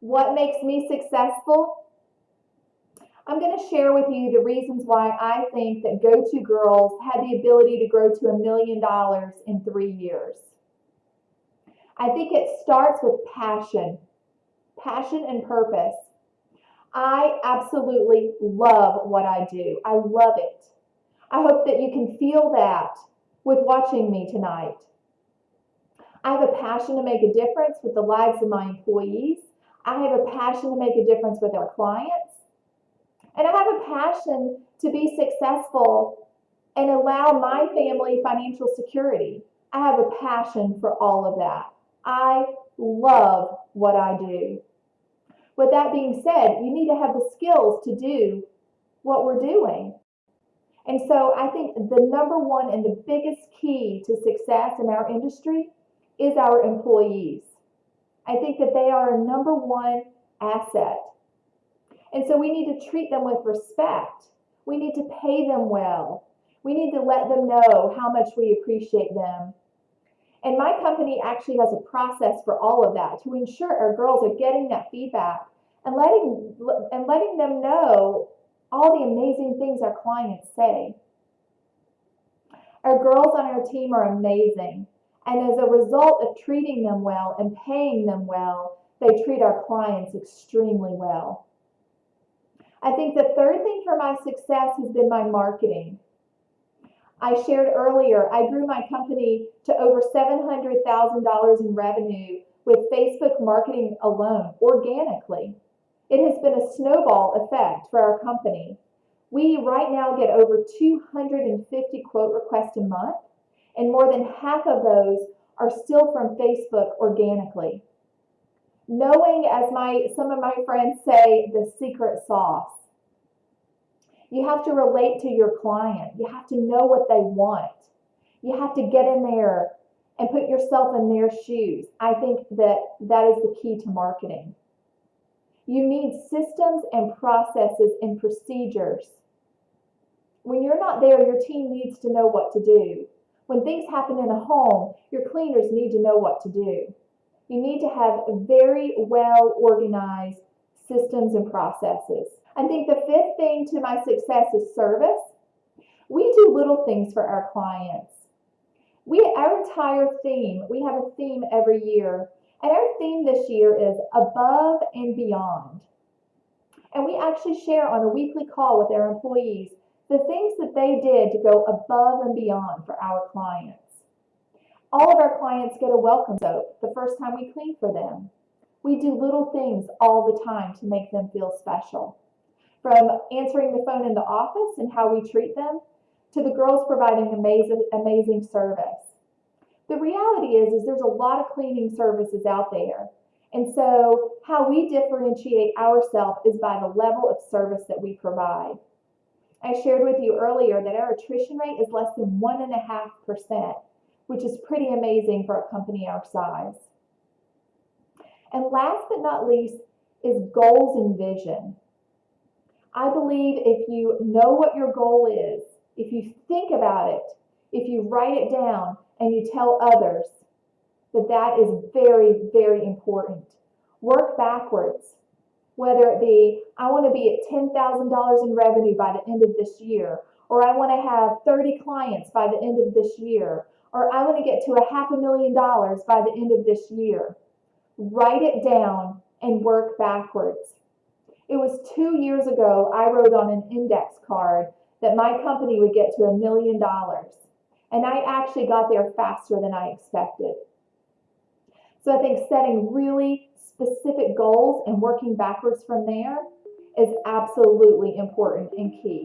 What makes me successful? I'm going to share with you the reasons why I think that Go-To Girls had the ability to grow to a million dollars in three years. I think it starts with passion, passion and purpose. I absolutely love what I do. I love it. I hope that you can feel that with watching me tonight. I have a passion to make a difference with the lives of my employees. I have a passion to make a difference with our clients. And I have a passion to be successful and allow my family financial security. I have a passion for all of that. I love what I do. With that being said, you need to have the skills to do what we're doing. And so I think the number one and the biggest key to success in our industry is our employees. I think that they are our number one asset. And so we need to treat them with respect. We need to pay them well. We need to let them know how much we appreciate them. And my company actually has a process for all of that to ensure our girls are getting that feedback and letting and letting them know all the amazing things our clients say. Our girls on our team are amazing. And as a result of treating them well and paying them well, they treat our clients extremely well. I think the third thing for my success has been my marketing. I shared earlier, I grew my company to over $700,000 in revenue with Facebook marketing alone, organically. It has been a snowball effect for our company. We right now get over 250 quote requests a month, and more than half of those are still from Facebook organically. Knowing, as my some of my friends say, the secret sauce. You have to relate to your client. You have to know what they want. You have to get in there and put yourself in their shoes. I think that that is the key to marketing. You need systems and processes and procedures. When you're not there, your team needs to know what to do. When things happen in a home, your cleaners need to know what to do. You need to have very well organized systems and processes. I think the fifth thing to my success is service. We do little things for our clients. We, our entire theme, we have a theme every year and our theme this year is above and beyond. And we actually share on a weekly call with our employees the things that they did to go above and beyond for our clients. All of our clients get a welcome soap the first time we clean for them. We do little things all the time to make them feel special. From answering the phone in the office and how we treat them, to the girls providing amazing, amazing service. The reality is, is there's a lot of cleaning services out there. And so how we differentiate ourselves is by the level of service that we provide. I shared with you earlier that our attrition rate is less than 1.5%, which is pretty amazing for a company our size. And last but not least is goals and vision. I believe if you know what your goal is, if you think about it, if you write it down, and you tell others that that is very, very important. Work backwards, whether it be, I want to be at $10,000 in revenue by the end of this year, or I want to have 30 clients by the end of this year, or I want to get to a half a million dollars by the end of this year. Write it down and work backwards. It was two years ago I wrote on an index card that my company would get to a million dollars. And I actually got there faster than I expected. So I think setting really specific goals and working backwards from there is absolutely important and key.